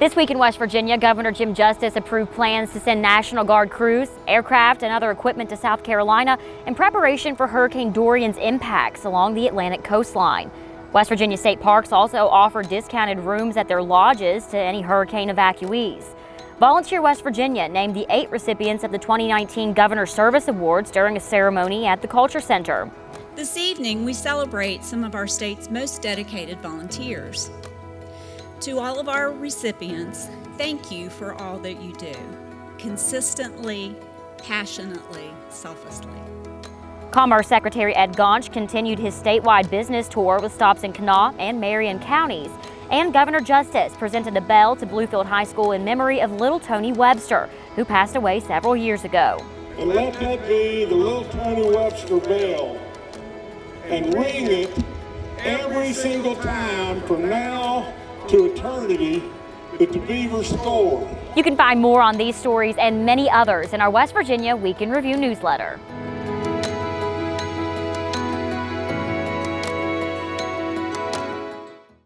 This week in West Virginia, Governor Jim Justice approved plans to send National Guard crews, aircraft, and other equipment to South Carolina in preparation for Hurricane Dorian's impacts along the Atlantic coastline. West Virginia State Parks also offered discounted rooms at their lodges to any hurricane evacuees. Volunteer West Virginia named the eight recipients of the 2019 Governor Service Awards during a ceremony at the Culture Center. This evening, we celebrate some of our state's most dedicated volunteers. To all of our recipients, thank you for all that you do, consistently, passionately, selflessly. Commerce Secretary Ed Gaunch continued his statewide business tour with stops in Kanawha and Marion counties. And Governor Justice presented a bell to Bluefield High School in memory of little Tony Webster, who passed away several years ago. And let that be the little Tony Webster bell and ring it every single time from now to eternity that the Beavers scored. You can find more on these stories and many others in our West Virginia Week in Review newsletter.